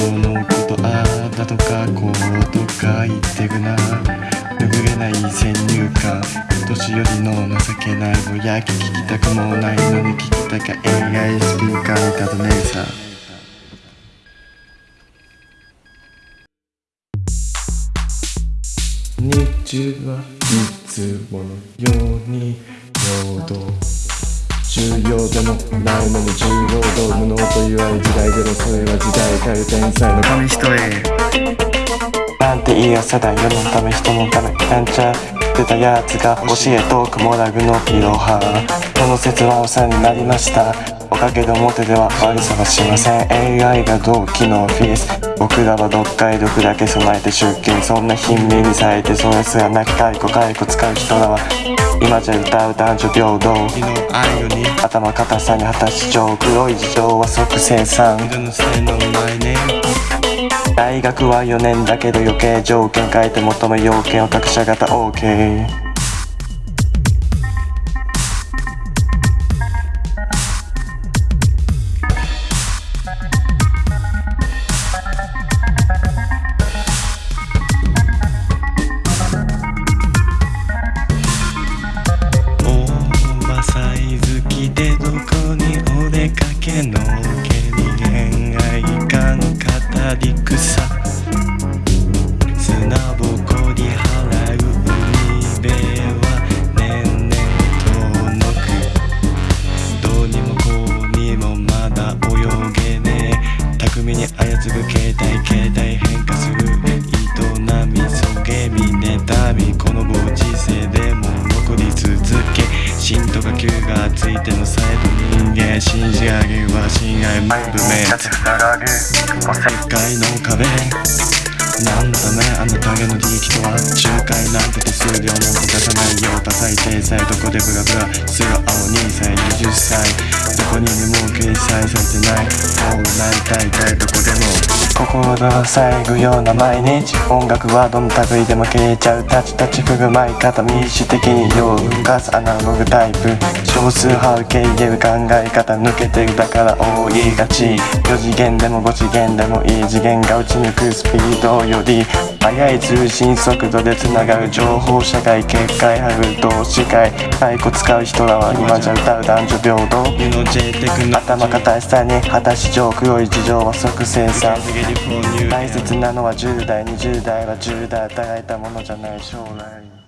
このことああだとかこうとか言ってくな。拭えない先入観。年寄りの情けないぼやき聞きたくもないのに聞きたか AI スピーカーだと姉さ。日中はいつものように陽動重要でもないのに重要と無能と言われ時代でもそれは時代変える天才の紙一重なんていい朝だ世のため人のためなんちゃってたやつが教えトークモラグのいろはこの説はお世話になりました。おかげで表では悪さはしません。AI が同期のフィース。僕らは読解力だけ備えて出勤そんな貧民にされてそれすらなき解雇解雇使う人らは今じゃ歌う男女平等。頭固さに果たし上黒い事情は即生産。大学は4年だけど余計条件変えて求め要件を各社型 OK 操る携帯携帯変化する営みそげみ妬みこのご時世でも残り続け震とか急がついてのサイド人間信じ上げは親愛ムーブメント世界の壁何のためあの影の利益とは仲介なんて手数料なんて出さないよ多彩体裁どこでブラブラす。る青2歳20歳こにでも掲載されてない。こうなりたいたいどこでも心が塞ぐような毎日。音楽はどの類でも消えちゃう。タチタチ振る舞い方民主的に用を動かすアナログタイプ。少数派受け入れる考え方抜けてるだから多いがち。4次元でも5次元でもいい次元が打ち抜くスピードより速い通信速度でつながる情報社会結界ハグ同志会太鼓使う人らは今じゃ歌う男女平等頭固いさに果たし上黒い事情は即生産大切なのは10代20代は10代与えたものじゃない。将来。